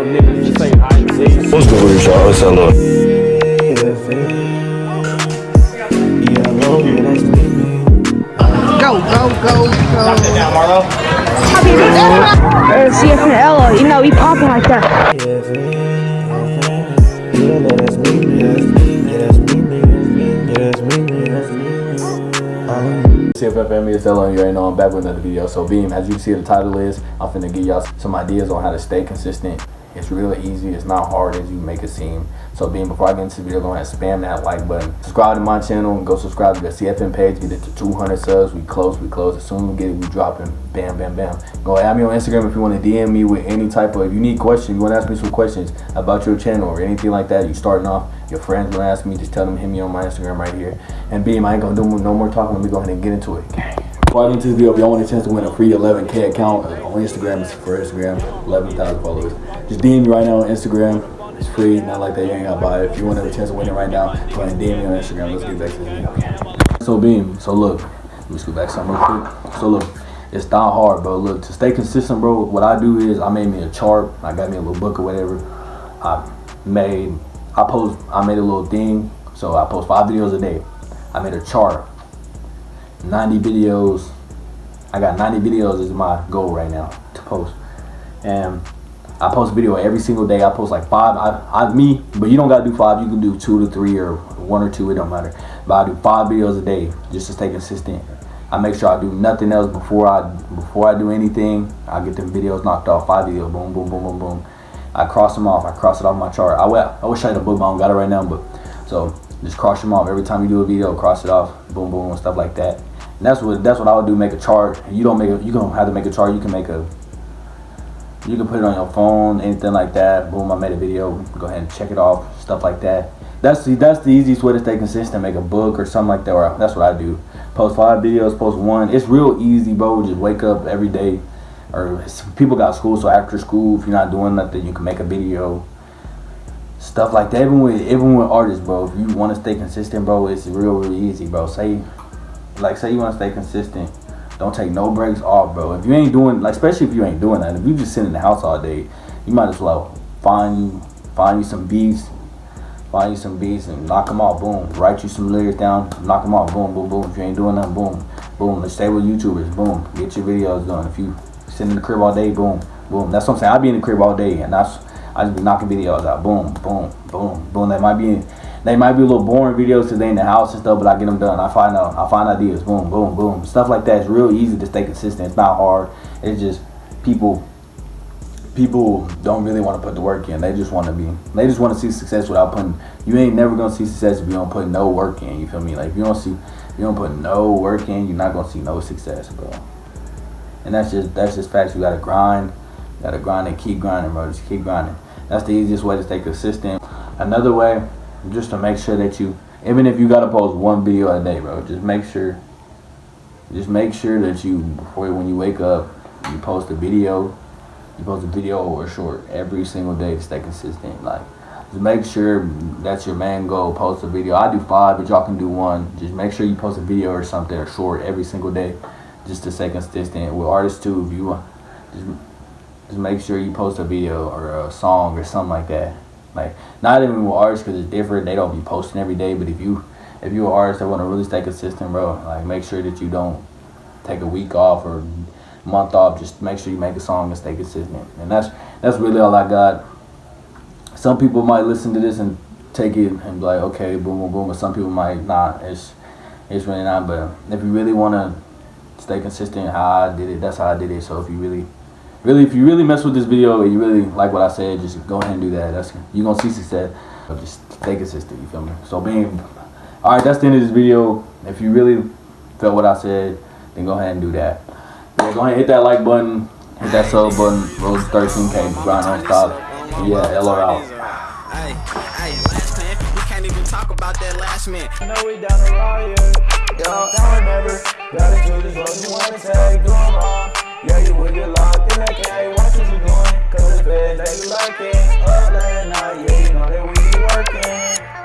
with niggas the same height as. What's good with y'all? It's hello. Go, go, go, go. Or CF and Ella, you know, he popping like that. CFF family is telling you right now I'm back with another video. So Beam, as you see the title is, I'm finna give y'all some ideas on how to stay consistent. It's really easy, it's not hard as you make it seem. So being before I get into the video, go ahead and spam that like button. Subscribe to my channel and go subscribe to the CFM page. Get it to 200 subs. We close, we close. As soon as we get it, we dropping. Bam, bam, bam. Go add me on Instagram if you want to DM me with any type of, if you need questions, you want to ask me some questions about your channel or anything like that. You starting off, your friends to ask me, just tell them hit me on my Instagram right here. And Beam, I ain't gonna do no more talking. Let me go ahead and get into it. Get into this video, if y'all want a chance to win a free 11k account uh, on Instagram, it's for Instagram, 11,000 followers. Just DM me right now on Instagram. It's free, not like that. You ain't gotta buy it. If you want a chance to win it right now, go ahead and DM me on Instagram. Let's get back to this video. So Beam, so look, let me scoot back something real quick. So look, it's not hard, bro. Look, to stay consistent, bro. What I do is I made me a chart. I got me a little book or whatever. I made, I post, I made a little thing. So I post five videos a day. I made a chart. 90 videos. I got 90 videos is my goal right now to post. And I post video every single day. I post like five. I, I me, but you don't gotta do five. You can do two to three or one or two. It don't matter. But I do five videos a day just to stay consistent. I make sure I do nothing else before I before I do anything. I get them videos knocked off. Five videos. Boom, boom, boom, boom, boom. I cross them off. I cross it off my chart. I, I wish I had a book, I don't got it right now. But so just cross them off every time you do a video. Cross it off. Boom, boom, and stuff like that. That's what that's what I would do. Make a chart. You don't make a, you don't have to make a chart. You can make a you can put it on your phone, anything like that. Boom, I made a video. Go ahead and check it off, stuff like that. That's the that's the easiest way to stay consistent. Make a book or something like that. Or that's what I do. Post five videos, post one. It's real easy, bro. Just wake up every day. Or people got school, so after school, if you're not doing nothing, you can make a video. Stuff like that. Even with even with artists, bro. If you want to stay consistent, bro, it's real, real easy, bro. Say, like, say you want to stay consistent don't take no breaks off, bro. If you ain't doing, like, especially if you ain't doing that, if you just sit in the house all day, you might as well find you, find you some beats, find you some beats and knock them off, boom. Write you some lyrics down, knock them off, boom, boom, boom. If you ain't doing nothing, boom, boom. Let's stay with YouTubers, boom. Get your videos done. If you sit in the crib all day, boom, boom. That's what I'm saying. I be in the crib all day, and that's I just be knocking videos out, boom, boom, boom, boom. That might be. They might be a little boring videos because they in the house and stuff, but I get them done. I find out, I find ideas, boom, boom, boom. Stuff like that is real easy to stay consistent. It's not hard. It's just people, people don't really want to put the work in. They just want to be, they just want to see success without putting. You ain't never gonna see success if you don't put no work in. You feel me? Like if you don't see, if you don't put no work in, you're not gonna see no success, bro. And that's just that's just facts. You gotta grind, you gotta grind and keep grinding, bro. Just keep grinding. That's the easiest way to stay consistent. Another way just to make sure that you even if you gotta post one video a day bro just make sure just make sure that you before when you wake up you post a video you post a video or a short every single day to stay consistent like just make sure that's your main goal post a video. I do five but y'all can do one. Just make sure you post a video or something or short every single day just to stay consistent. With artists too if you just, just make sure you post a video or a song or something like that like not even with artists because it's different. They don't be posting every day. But if you if you're an artist that want to really stay consistent, bro, like make sure that you don't take a week off or month off. Just make sure you make a song and stay consistent. And that's that's really all I got. Some people might listen to this and take it and be like, okay, boom, boom, boom. But some people might not. It's it's really not. But if you really want to stay consistent, how I did it, that's how I did it. So if you really really, if you really mess with this video and you really like what I said, just go ahead and do that. That's you're gonna see success. But just stay consistent. You feel me? So being all right, that's the end of this video. If you really felt what I said, then go ahead and do that. Yeah, go ahead and hit that like button, hit that sub button. Rose 13k, grind on stop. Yeah, LR out. Hey, hey, last man, we can't even talk about that last man. know we down the riot. Yo, now remember, gotta do this what you wanna say, do them all. Yeah, you would get locked in that cage, watch what you doing, cause the feds, they be lurking. Up late night, yeah, you know that we be working.